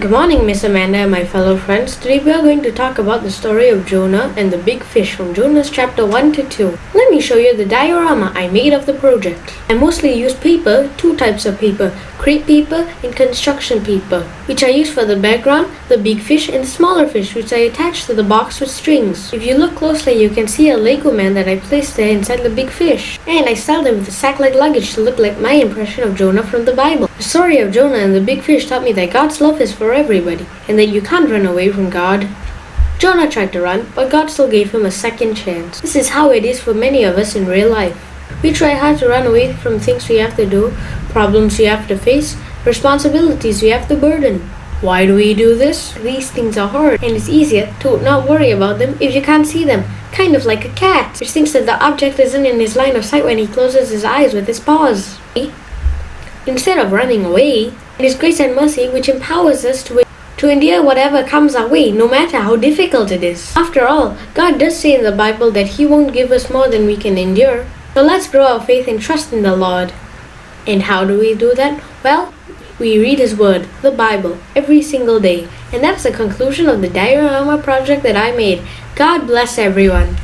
Good morning, Miss Amanda and my fellow friends. Today we are going to talk about the story of Jonah and the big fish from Jonah's chapter 1 to 2. Let me show you the diorama I made of the project. I mostly use paper, two types of paper, crepe paper and construction paper, which I use for the background, the big fish and the smaller fish which I attach to the box with strings. If you look closely you can see a Lego man that I placed there inside the big fish. And I styled him with a sack-like luggage to look like my impression of Jonah from the Bible. The story of Jonah and the big fish taught me that God's love is for everybody, and that you can't run away from God. Jonah tried to run, but God still gave him a second chance. This is how it is for many of us in real life. We try hard to run away from things we have to do, problems we have to face, responsibilities we have to burden. Why do we do this? These things are hard, and it's easier to not worry about them if you can't see them. Kind of like a cat, which thinks that the object isn't in his line of sight when he closes his eyes with his paws. Instead of running away, it is grace and mercy which empowers us to, to endure whatever comes our way, no matter how difficult it is. After all, God does say in the Bible that He won't give us more than we can endure. So let's grow our faith and trust in the Lord. And how do we do that? Well, we read His Word, the Bible, every single day. And that's the conclusion of the diorama project that I made. God bless everyone.